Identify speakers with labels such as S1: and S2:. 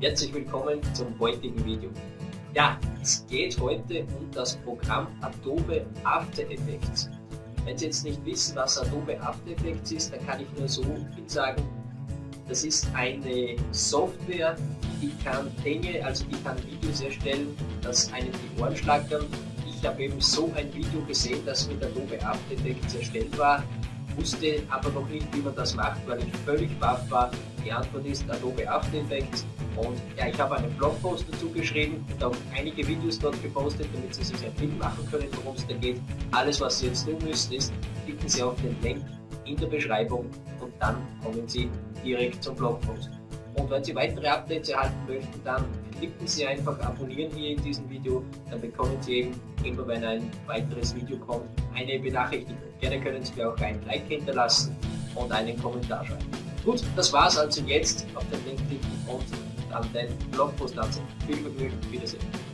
S1: Herzlich willkommen zum heutigen Video. Ja, es geht heute um das Programm Adobe After Effects. Wenn Sie jetzt nicht wissen, was Adobe After Effects ist, dann kann ich nur so viel sagen. Das ist eine Software, die kann Dinge, also die kann Videos erstellen, dass einem die Ohren schlackern. Ich habe eben so ein Video gesehen, das mit Adobe After Effects erstellt war wusste aber noch nicht, wie man das macht, weil ich völlig baff war. Die Antwort ist Adobe After Effects und ja, ich habe einen Blogpost dazu geschrieben und auch einige Videos dort gepostet, damit Sie sich ein Bild machen können, worum es da geht. Alles, was Sie jetzt tun müssen, ist, klicken Sie auf den Link in der Beschreibung und dann kommen Sie direkt zum Blogpost. Und wenn Sie weitere Updates erhalten möchten, dann klicken Sie einfach abonnieren hier in diesem Video, dann bekommen Sie eben immer, wenn ein weiteres Video kommt, eine Benachrichtigung. Gerne können Sie mir auch ein Like hinterlassen und einen Kommentar schreiben. Gut, das war's also jetzt. Auf den Link klicken und dann den Blogpost ansehen. Viel Vergnügen, Wiedersehen.